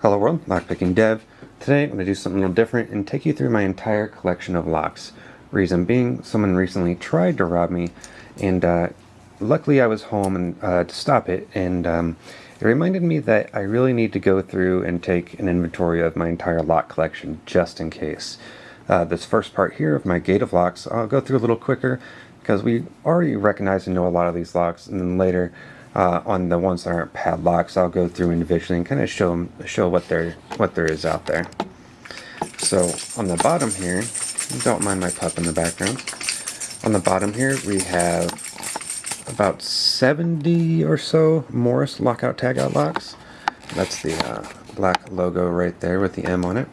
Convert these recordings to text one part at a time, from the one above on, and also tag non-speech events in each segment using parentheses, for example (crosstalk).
Hello world, Lockpicking Dev. Today I'm going to do something a little different and take you through my entire collection of locks. Reason being, someone recently tried to rob me and uh, luckily I was home and uh, to stop it and um, it reminded me that I really need to go through and take an inventory of my entire lock collection just in case. Uh, this first part here of my gate of locks I'll go through a little quicker because we already recognize and know a lot of these locks and then later uh, on the ones that aren't padlocks, I'll go through individually and kind of show them, show what there what there is out there. So on the bottom here, don't mind my pup in the background. On the bottom here, we have about 70 or so Morris lockout tagout locks. That's the uh, black logo right there with the M on it.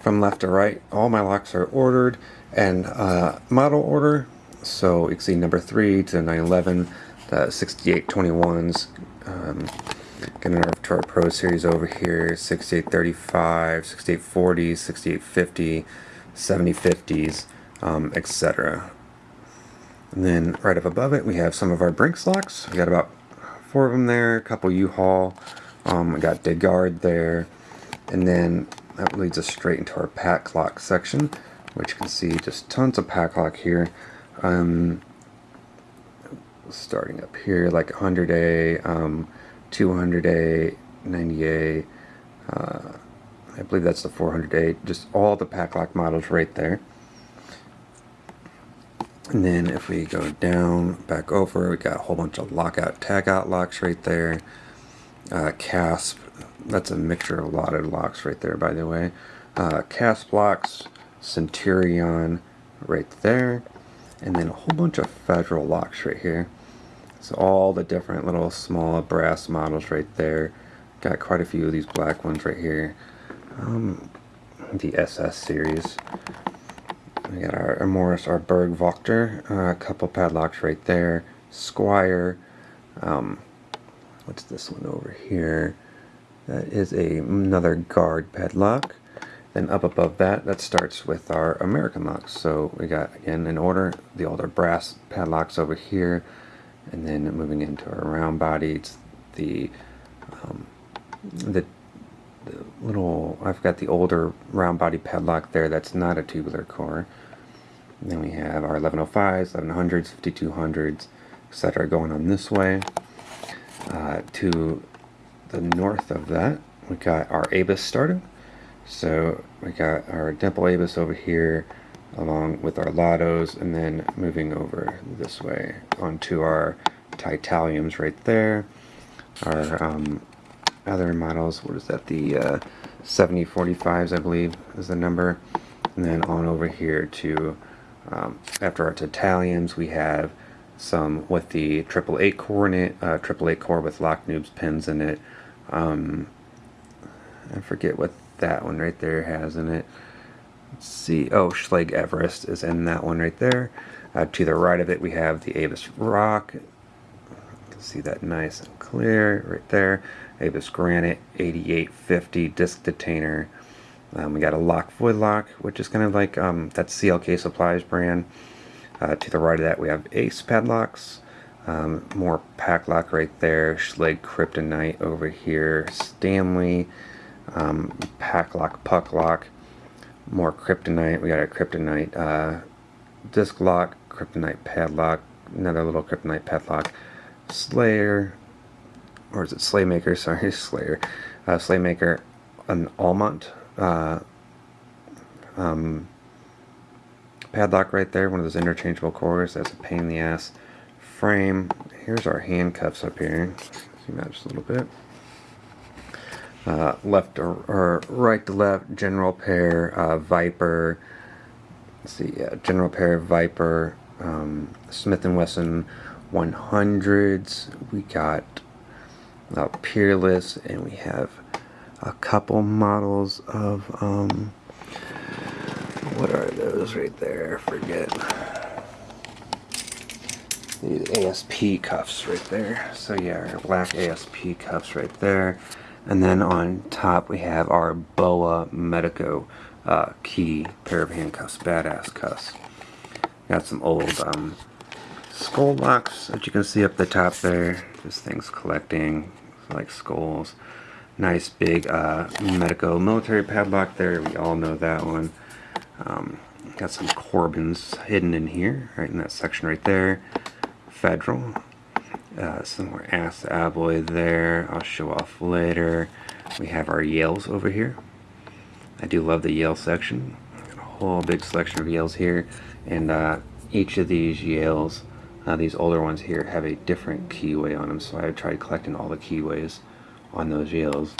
From left to right, all my locks are ordered and uh, model order. So see number 3 to 911 the 6821s. Um, our to our Pro Series over here, 6835, 6840, 6850, 7050s, um, etc. And then right up above it, we have some of our Brinks locks. We got about four of them there, a couple U-Haul. Um, we got DeGard there. And then that leads us straight into our Paclock section, which you can see just tons of Paclock here. Um, starting up here, like 100A, um, 200A, 90A, uh, I believe that's the 400A, just all the Paclock models right there. And then if we go down, back over, we got a whole bunch of lockout, tagout locks right there. Uh, CASP, that's a mixture of a lot of locks right there, by the way. Uh, CASP locks, Centurion right there. And then a whole bunch of federal locks right here. So all the different little small brass models right there. Got quite a few of these black ones right here. Um, the SS series. We got our, Morris, our Burg-Wächter, uh, a couple padlocks right there. Squire. Um, what's this one over here? That is a another guard padlock. Then up above that, that starts with our American locks. So we got, again, in order, the older brass padlocks over here and then moving into our round bodies, the, um, the, the little, I've got the older round body padlock there that's not a tubular core. And then we have our 1105s, 1100s, 5200s, etc. going on this way. Uh, to the north of that, we got our ABUS starting. So we got our dimple ABUS over here, along with our Lottos and then moving over this way onto our Titaliums right there. Our um, other models, what is that, the uh, 7045s I believe is the number. And then on over here to, um, after our Titaliums we have some with the triple eight it, uh, triple eight core with lock noobs pins in it. Um, I forget what that one right there has in it. Let's see. Oh, Schlage Everest is in that one right there. Uh, to the right of it, we have the ABUS Rock. See that nice and clear right there. ABUS Granite 8850 disc detainer. Um, we got a lock void lock, which is kind of like um, that CLK Supplies brand. Uh, to the right of that, we have Ace padlocks. Um, more Paclock right there. Schlage Kryptonite over here. Stanley. Um, Paclock, puck lock more kryptonite. We got a kryptonite uh, disc lock, kryptonite padlock, another little kryptonite padlock, Slayer, or is it Slaymaker? (laughs) Sorry, Slayer, uh, Slaymaker, an Almont uh, um, padlock right there, one of those interchangeable cores. That's a pain in the ass. Frame. Here's our handcuffs up here. Zoom out just a little bit uh, left or, or, right to left, general pair, uh, Viper, let's see, yeah, general pair, Viper, um, Smith & Wesson 100s, we got uh, Peerless, and we have a couple models of, um, what are those right there, I forget. These ASP cuffs right there. So yeah, black ASP cuffs right there. And then on top we have our BOA Medeco uh, key pair of handcuffs, badass cuffs. Got some old um, skull locks that you can see up the top there. Just things collecting, like skulls. Nice big uh, medical military padlock there. We all know that one. Um, got some Corbins hidden in here, right in that section right there. Federal. Uh, some more ASSA Abloy there. I'll show off later. We have our Yales over here. I do love the Yale section. Got a whole big selection of Yales here. And uh, each of these Yales, uh, these older ones here, have a different keyway on them. So I tried collecting all the keyways on those Yales.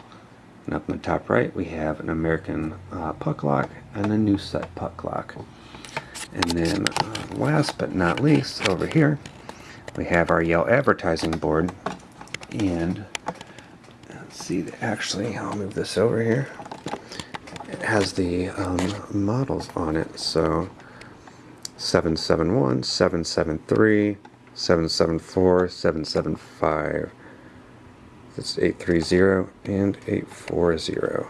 And up in the top right, we have an American uh, puck lock and a new set puck lock. And then uh, last but not least, over here, we have our Yale advertising board. And let's see, actually, I'll move this over here. It has the um, models on it. So 771, 773, 774, 775. That's 830 and 840.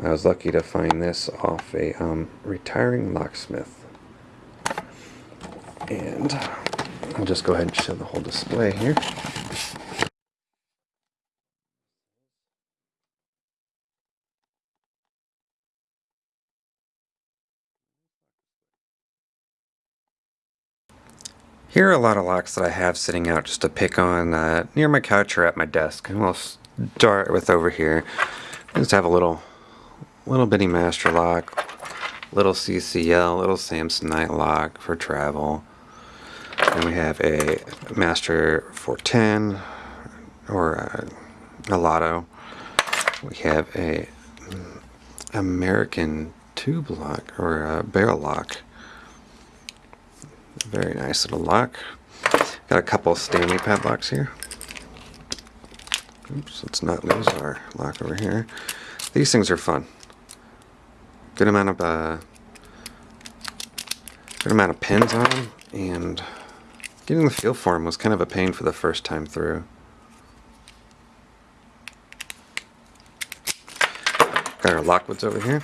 I was lucky to find this off a um, retiring locksmith. And I'll just go ahead and show the whole display here. Here are a lot of locks that I have sitting out just to pick on uh, near my couch or at my desk. And we'll start with over here. Just have a little, little bitty master lock, little CCL, little Samsonite lock for travel. And we have a master 410 or a, a lotto. We have a American tube lock or a barrel lock. Very nice little lock. Got a couple Stanley padlocks here. Oops, let's not lose our lock over here. These things are fun. Good amount of uh, good amount of pins on them, and getting the feel for them was kind of a pain for the first time through. Got our Lockwoods over here.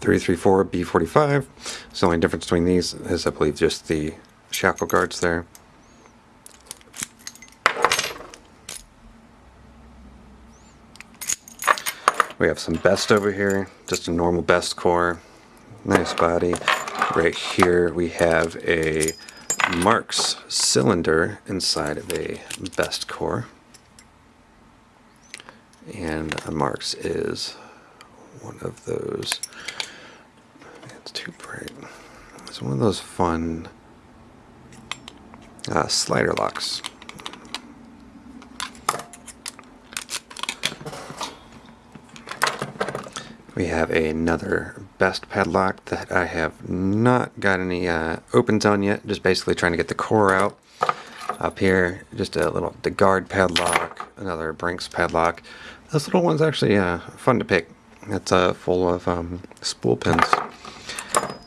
334 B45. So the only difference between these is I believe just the shackle guards there. We have some best over here, just a normal best core, nice body. Right here we have a Marks cylinder inside of a best core. And a Marks is one of those. It's too bright. It's one of those fun uh, slider locks. We have another best padlock that I have not got any uh, opens on yet. Just basically trying to get the core out. Up here, just a little DeGard padlock, another Brinks padlock. This little ones actually uh, fun to pick. It's uh, full of um, spool pins.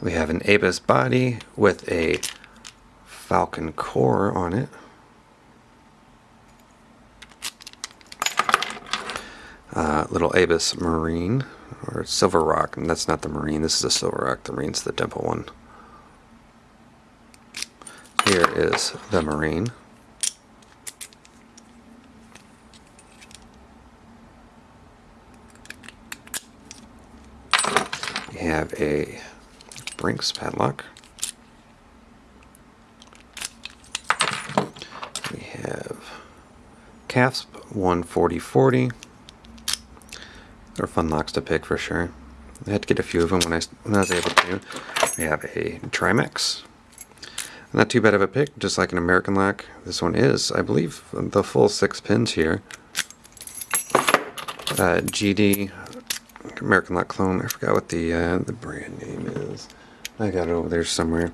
We have an Abus body with a Falcon core on it. Uh, little Abus Marine, or Silver Rock, and that's not the Marine, this is a Silver Rock, the Marine's the dimple one. Here is the Marine. We have a Brinks padlock. We have CASP 14040. They're fun locks to pick for sure. I had to get a few of them when I, when I was able to. We have a Trimax. Not too bad of a pick, just like an American lock. This one is, I believe, the full six pins here. Uh, GD American Lock clone. I forgot what the uh, the brand name is. I got it over there somewhere.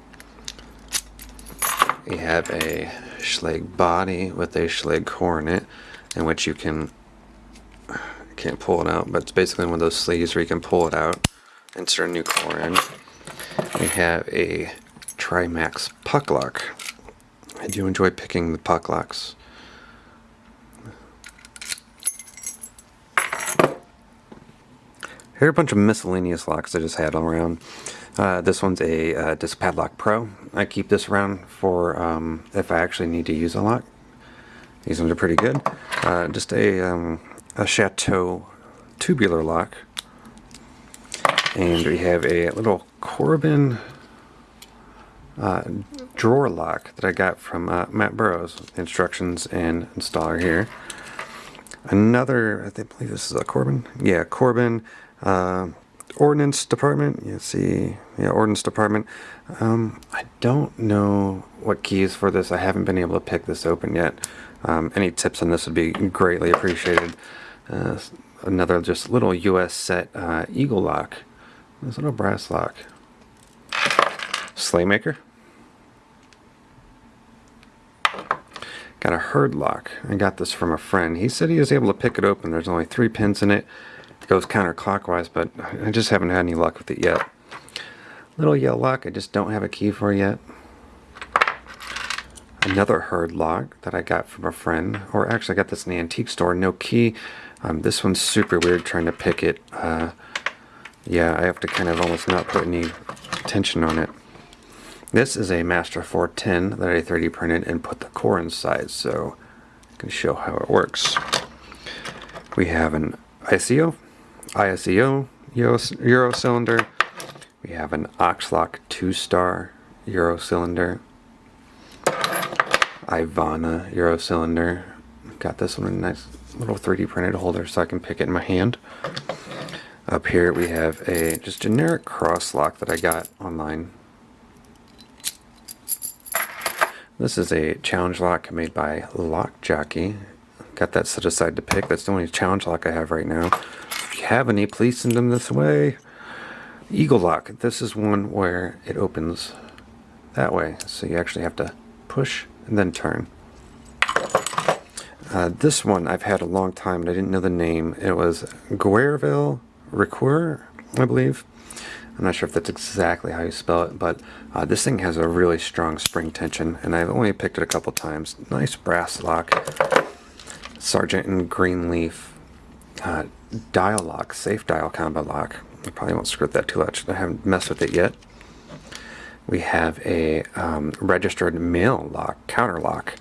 We have a Schlage body with a in it, in which you can can't pull it out, but it's basically one of those sleeves where you can pull it out, insert a new core in. We have a Trimax puck lock. I do enjoy picking the puck locks. Here are a bunch of miscellaneous locks I just had around. Uh, this one's a uh, Disc Padlock Pro. I keep this around for um, if I actually need to use a lock. These ones are pretty good. Uh, just a, um, a Chateau tubular lock. And we have a little Corbin uh, drawer lock that I got from uh, Matt Burrows. Instructions and installer here. Another, I think, believe this is a Corbin. Yeah, Corbin uh, Ordnance Department. You see, yeah, Ordnance Department. Um, I don't know what keys for this. I haven't been able to pick this open yet. Um, any tips on this would be greatly appreciated. Uh, another just little US set uh, Eagle lock. This little brass lock. Slaymaker. Got a herd lock. I got this from a friend. He said he was able to pick it open. There's only three pins in it. It goes counterclockwise, but I just haven't had any luck with it yet. Little yellow lock I just don't have a key for yet. Another herd lock that I got from a friend, or actually I got this in the antique store, no key. Um, this one's super weird trying to pick it. Uh, yeah, I have to kind of almost not put any tension on it. This is a Master 410 that I 3D printed and put the core inside, so I can show how it works. We have an ICO, ISEO Euro, cylinder. We have an Oxlock 2-star Euro cylinder. Ivana Euro cylinder. Got this one in nice little 3D printed holder so I can pick it in my hand. Up here we have a just generic cross lock that I got online. This is a challenge lock made by Lock Jockey. Got that set aside to pick. That's the only challenge lock I have right now. If you have any, please send them this way. Eagle lock. This is one where it opens that way. So you actually have to push and then turn. Uh, this one I've had a long time and I didn't know the name. It was Guerville Recur, I believe. I'm not sure if that's exactly how you spell it, but uh, this thing has a really strong spring tension, and I've only picked it a couple times. Nice brass lock. Sargent and Greenleaf uh, dial lock, safe dial combo lock. I probably won't screw that too much. I haven't messed with it yet. We have a um, registered mail lock, counter lock.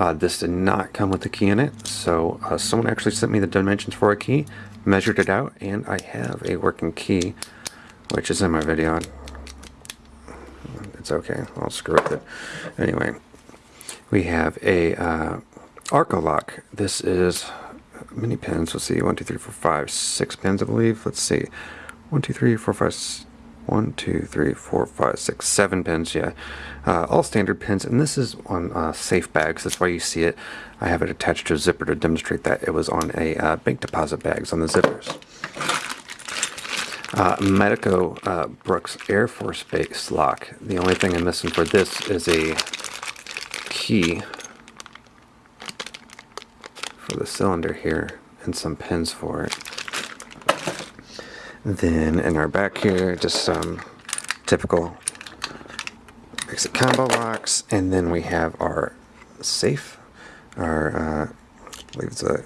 Uh, this did not come with a key in it, so uh, someone actually sent me the dimensions for a key, measured it out, and I have a working key, which is in my video. It's okay, I'll screw with it. Anyway, we have a uh, Arco lock. This is many pins. Let's see, one, two, three, four, five, six pins, I believe. Let's see, one, two, three, four, five, one, two, three, four, five, six, seven pins, yeah. Uh, all standard pins, and this is on uh, safe bags. That's why you see it. I have it attached to a zipper to demonstrate that it was on a uh, bank deposit bags on the zippers. Uh, Medeco uh, Brooks Air Force Base lock. The only thing I'm missing for this is a key for the cylinder here and some pins for it. Then in our back here, just some typical exit combo locks, and then we have our safe, our, uh, I believe it's a,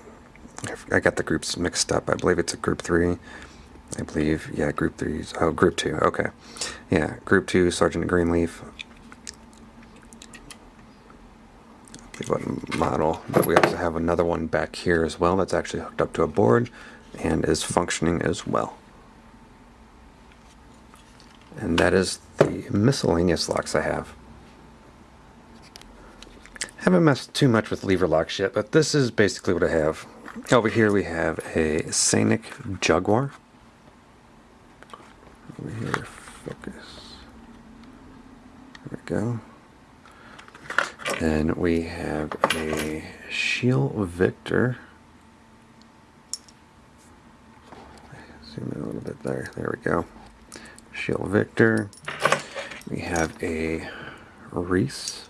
I got the groups mixed up, I believe it's a group 3, I believe, yeah, group 3, oh, group 2, okay, yeah, group 2, Sargent Greenleaf, what model, but we also have another one back here as well that's actually hooked up to a board and is functioning as well. And that is the miscellaneous locks I have. Haven't messed too much with lever locks yet, but this is basically what I have. Over here we have a Sanic Jaguar. Over here, focus. There we go. Then we have a Shield Victor. Zoom in a little bit there. There we go. Shield Victor. We have a Reese.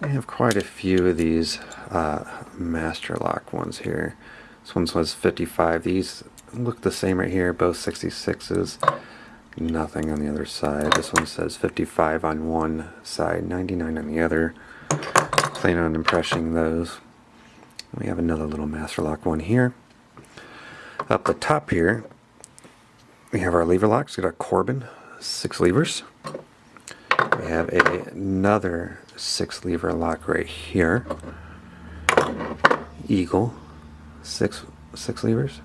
We have quite a few of these uh, Master Lock ones here. This one says 55. These look the same right here, both 66s. Nothing on the other side. This one says 55 on one side, 99 on the other. Plan on impressing those. We have another little Master Lock one here. Up the top here, we have our lever locks. We got a Corbin, six levers. We have a, another six lever lock right here. Eagle, six six levers.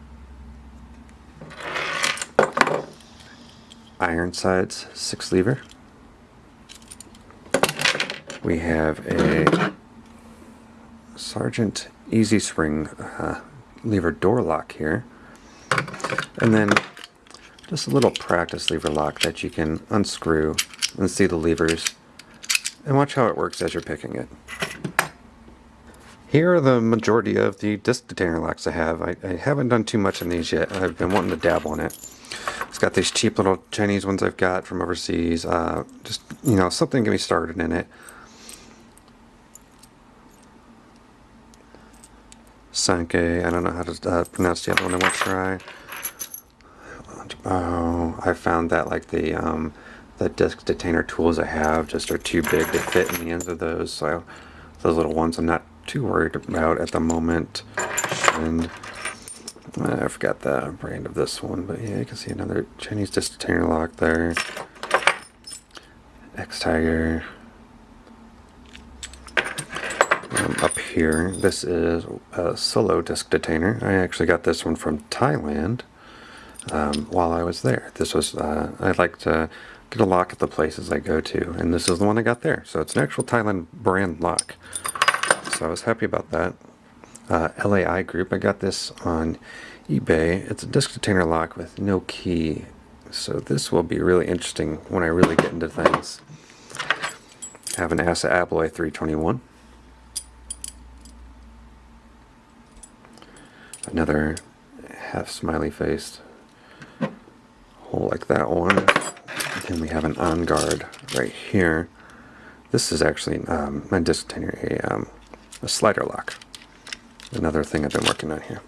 Ironsides, six lever. We have a Sargent Easy Spring uh, lever door lock here. And then just a little practice lever lock that you can unscrew and see the levers and watch how it works as you're picking it. Here are the majority of the disc detainer locks I have. I, I haven't done too much on these yet. I've been wanting to dabble in it. It's got these cheap little Chinese ones I've got from overseas. Uh, just, you know, something to get me started in it. Sankei, I don't know how to uh, pronounce the other one I want to try. Oh, I found that like the um, the disc detainer tools I have just are too big to fit in the ends of those. So those little ones I'm not too worried about at the moment. And I forgot the brand of this one, but yeah, you can see another Chinese disc detainer lock there. X-Tiger. Um, up here, this is a solo disc detainer. I actually got this one from Thailand um, while I was there. This was, uh, I like to get a lock at the places I go to, and this is the one I got there. So it's an actual Thailand brand lock. So I was happy about that. Uh, LAI Group, I got this on eBay. It's a disc detainer lock with no key. So this will be really interesting when I really get into things. I have an ASSA Abloy 321. Another half smiley faced like that one. Then we have an on guard right here. This is actually um, my disc detainer, a, um, a slider lock. Another thing I've been working on here.